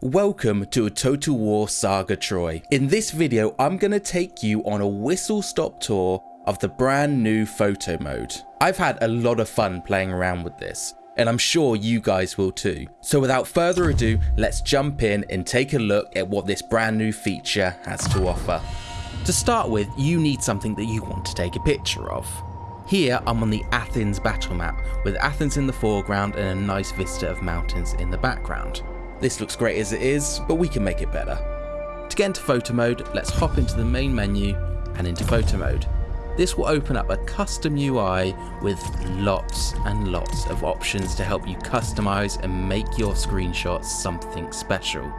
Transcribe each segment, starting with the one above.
Welcome to a Total War Saga Troy. In this video, I'm going to take you on a whistle stop tour of the brand new photo mode. I've had a lot of fun playing around with this, and I'm sure you guys will too. So without further ado, let's jump in and take a look at what this brand new feature has to offer. To start with, you need something that you want to take a picture of. Here I'm on the Athens battle map, with Athens in the foreground and a nice vista of mountains in the background. This looks great as it is, but we can make it better. To get into photo mode, let's hop into the main menu and into photo mode. This will open up a custom UI with lots and lots of options to help you customize and make your screenshots something special.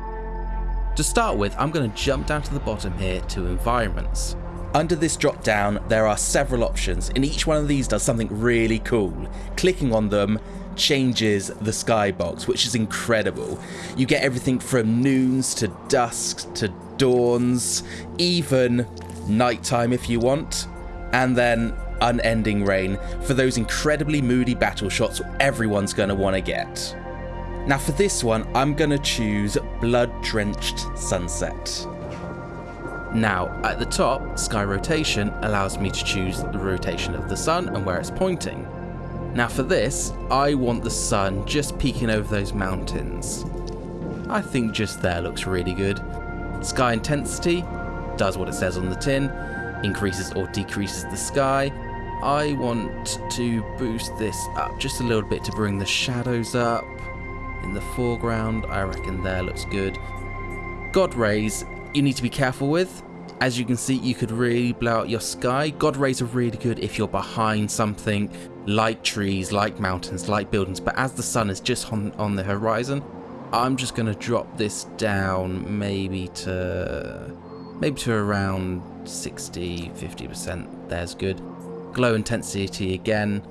To start with, I'm going to jump down to the bottom here to environments. Under this drop down, there are several options and each one of these does something really cool. Clicking on them changes the skybox, which is incredible. You get everything from noons to dusk to dawns, even nighttime if you want, and then unending rain for those incredibly moody battle shots everyone's going to want to get. Now for this one, I'm going to choose Blood Drenched Sunset. Now, at the top, sky rotation allows me to choose the rotation of the sun and where it's pointing. Now for this, I want the sun just peeking over those mountains. I think just there looks really good. Sky intensity does what it says on the tin, increases or decreases the sky. I want to boost this up just a little bit to bring the shadows up. In the foreground, I reckon there looks good. God rays, you need to be careful with. As you can see, you could really blow out your sky. God rays are really good if you're behind something like trees, like mountains, like buildings. But as the sun is just on, on the horizon, I'm just going to drop this down maybe to maybe to around 60, 50%. There's good. Glow intensity again.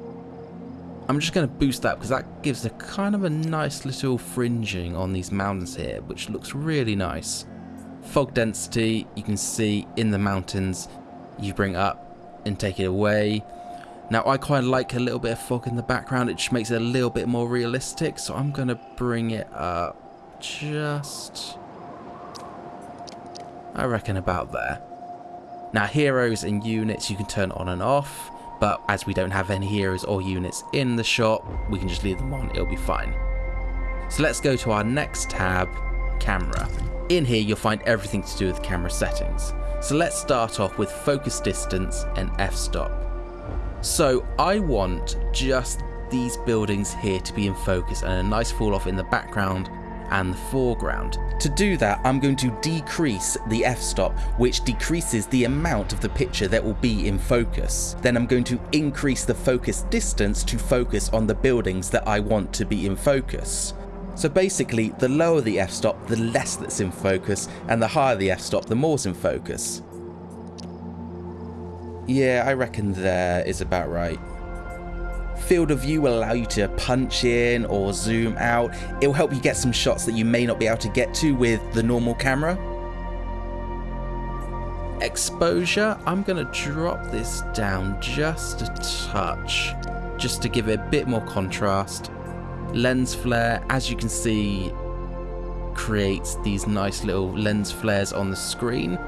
I'm just going to boost that because that gives a kind of a nice little fringing on these mountains here, which looks really nice. Fog density, you can see in the mountains, you bring up and take it away. Now I quite like a little bit of fog in the background, it just makes it a little bit more realistic, so I'm going to bring it up just, I reckon about there. Now heroes and units you can turn on and off, but as we don't have any heroes or units in the shop, we can just leave them on, it'll be fine. So let's go to our next tab, camera. In here you'll find everything to do with camera settings. So let's start off with focus distance and f-stop. So I want just these buildings here to be in focus and a nice fall off in the background and the foreground. To do that, I'm going to decrease the f-stop, which decreases the amount of the picture that will be in focus. Then I'm going to increase the focus distance to focus on the buildings that I want to be in focus. So basically, the lower the f-stop, the less that's in focus, and the higher the f-stop, the more's in focus. Yeah, I reckon there is about right. Field of view will allow you to punch in or zoom out. It will help you get some shots that you may not be able to get to with the normal camera. Exposure, I'm going to drop this down just a touch, just to give it a bit more contrast. Lens flare, as you can see, creates these nice little lens flares on the screen.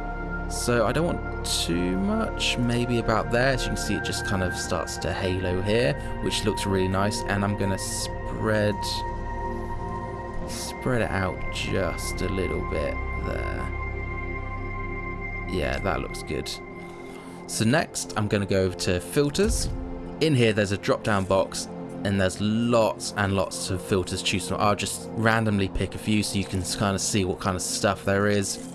So I don't want too much, maybe about there. As you can see, it just kind of starts to halo here, which looks really nice. And I'm going to spread, spread it out just a little bit there. Yeah, that looks good. So next, I'm going to go over to filters. In here, there's a drop-down box and there's lots and lots of filters to choose from. I'll just randomly pick a few so you can kind of see what kind of stuff there is.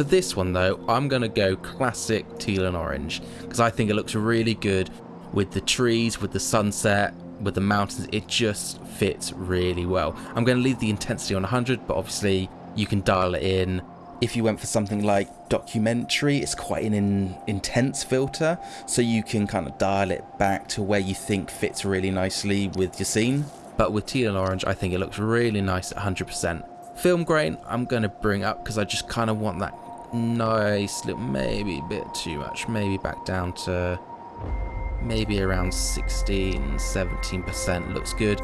For this one though, I'm going to go classic teal and orange because I think it looks really good with the trees, with the sunset, with the mountains. It just fits really well. I'm going to leave the intensity on 100, but obviously you can dial it in. If you went for something like documentary, it's quite an in, intense filter, so you can kind of dial it back to where you think fits really nicely with your scene. But with teal and orange, I think it looks really nice at 100%. Film grain, I'm going to bring up because I just kind of want that nice little, maybe a bit too much, maybe back down to maybe around 16, 17% looks good.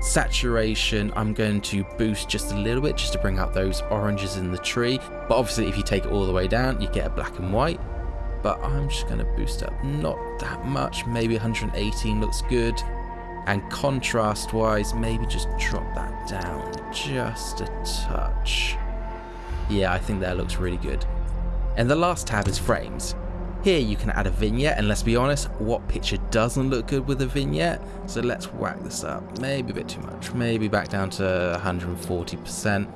Saturation, I'm going to boost just a little bit just to bring out those oranges in the tree. But obviously if you take it all the way down, you get a black and white. But I'm just going to boost up not that much, maybe 118 looks good. And contrast wise, maybe just drop that down just a touch. Yeah, I think that looks really good. And the last tab is frames. Here you can add a vignette and let's be honest, what picture doesn't look good with a vignette? So let's whack this up, maybe a bit too much, maybe back down to 140%.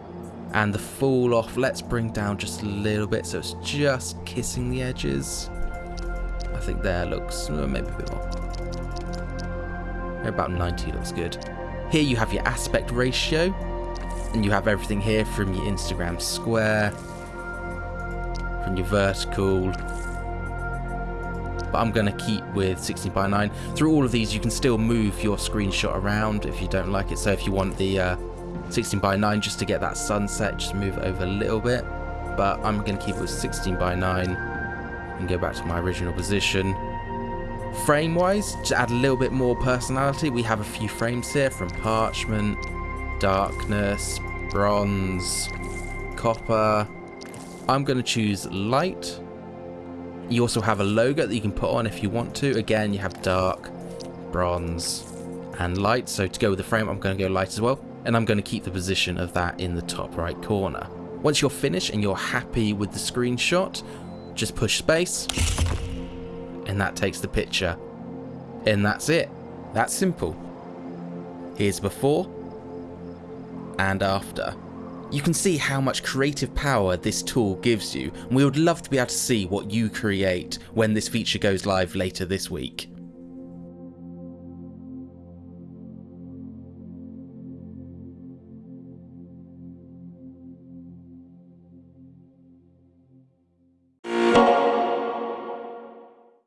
And the fall off, let's bring down just a little bit so it's just kissing the edges. I think there looks, maybe a bit more. About 90 looks good. Here you have your aspect ratio, and you have everything here from your Instagram square, from your vertical, but I'm going to keep with 16 by 9. Through all of these you can still move your screenshot around if you don't like it, so if you want the uh, 16 by 9 just to get that sunset, just move it over a little bit, but I'm going to keep it with 16 by 9 and go back to my original position. Frame wise, to add a little bit more personality, we have a few frames here from parchment, darkness, bronze, copper. I'm going to choose light you also have a logo that you can put on if you want to. Again, you have dark, bronze, and light. So to go with the frame, I'm going to go light as well. And I'm going to keep the position of that in the top right corner. Once you're finished and you're happy with the screenshot, just push space and that takes the picture. And that's it. That's simple. Here's before and after. You can see how much creative power this tool gives you, and we would love to be able to see what you create when this feature goes live later this week.